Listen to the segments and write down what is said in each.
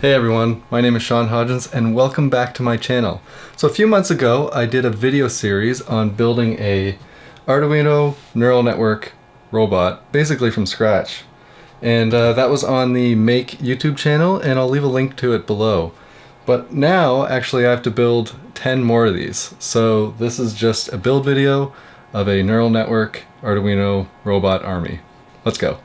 Hey everyone, my name is Sean Hodgins and welcome back to my channel. So a few months ago I did a video series on building a Arduino neural network robot basically from scratch. And uh, that was on the Make YouTube channel and I'll leave a link to it below. But now actually I have to build 10 more of these. So this is just a build video of a neural network Arduino robot army. Let's go.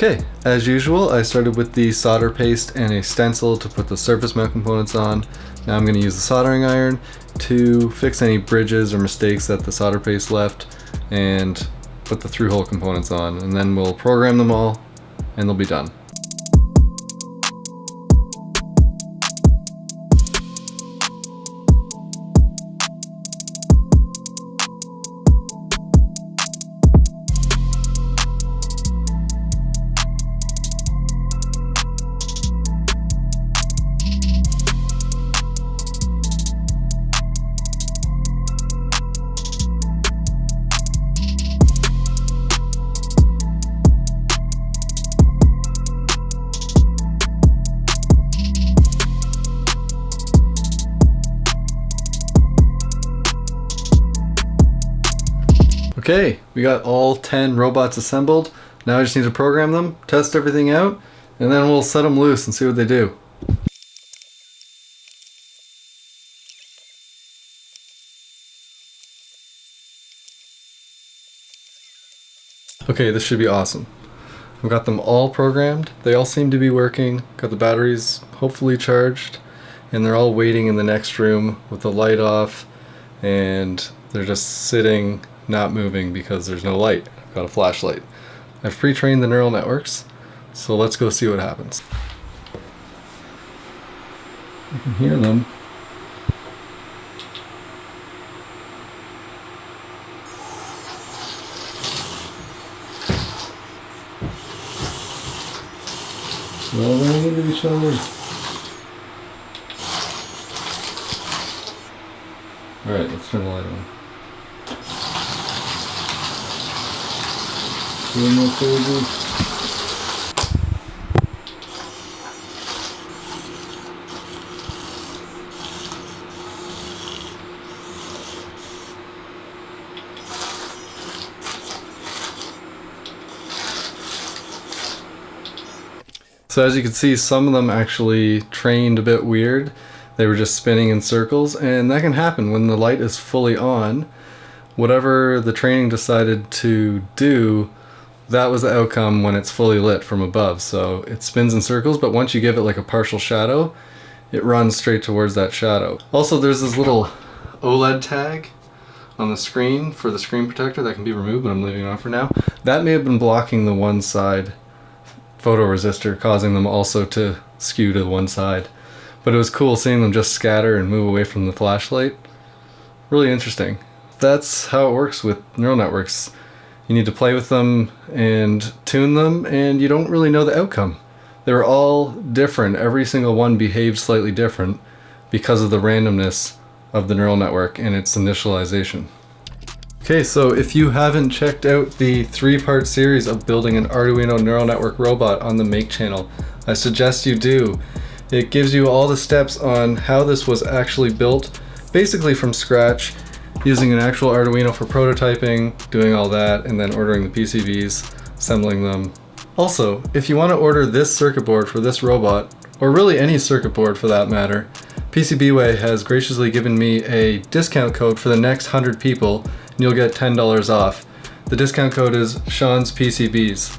Okay, as usual, I started with the solder paste and a stencil to put the surface mount components on. Now I'm going to use the soldering iron to fix any bridges or mistakes that the solder paste left and put the through hole components on. And then we'll program them all and they'll be done. Okay, we got all 10 robots assembled. Now I just need to program them, test everything out, and then we'll set them loose and see what they do. Okay, this should be awesome. I've got them all programmed. They all seem to be working. Got the batteries hopefully charged. And they're all waiting in the next room with the light off. And they're just sitting not moving because there's no light. I've got a flashlight. I've pre-trained the neural networks, so let's go see what happens. You can hear them. They're all running into each other. Alright, let's turn the light on. So as you can see, some of them actually trained a bit weird. They were just spinning in circles, and that can happen when the light is fully on. Whatever the training decided to do that was the outcome when it's fully lit from above. So it spins in circles, but once you give it like a partial shadow, it runs straight towards that shadow. Also, there's this little OLED tag on the screen for the screen protector that can be removed, but I'm leaving it on for now. That may have been blocking the one side photoresistor, causing them also to skew to one side. But it was cool seeing them just scatter and move away from the flashlight. Really interesting. That's how it works with neural networks you need to play with them and tune them, and you don't really know the outcome. They're all different. Every single one behaves slightly different because of the randomness of the neural network and its initialization. Okay, so if you haven't checked out the three-part series of building an Arduino neural network robot on the Make channel, I suggest you do. It gives you all the steps on how this was actually built, basically from scratch, using an actual Arduino for prototyping, doing all that, and then ordering the PCBs, assembling them. Also, if you want to order this circuit board for this robot, or really any circuit board for that matter, PCBWay has graciously given me a discount code for the next 100 people, and you'll get $10 off. The discount code is Sean's PCBs.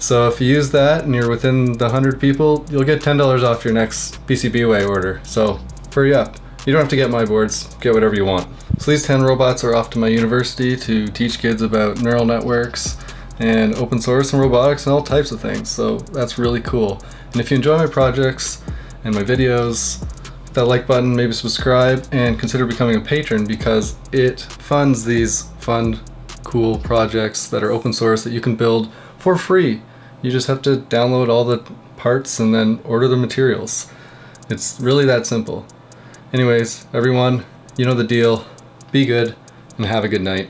So if you use that and you're within the 100 people, you'll get $10 off your next PCBWay order. So hurry up. You don't have to get my boards, get whatever you want. So these 10 robots are off to my university to teach kids about neural networks and open source and robotics and all types of things. So that's really cool. And if you enjoy my projects and my videos, hit that like button, maybe subscribe, and consider becoming a patron because it funds these fun, cool projects that are open source that you can build for free. You just have to download all the parts and then order the materials. It's really that simple. Anyways, everyone, you know the deal. Be good and have a good night.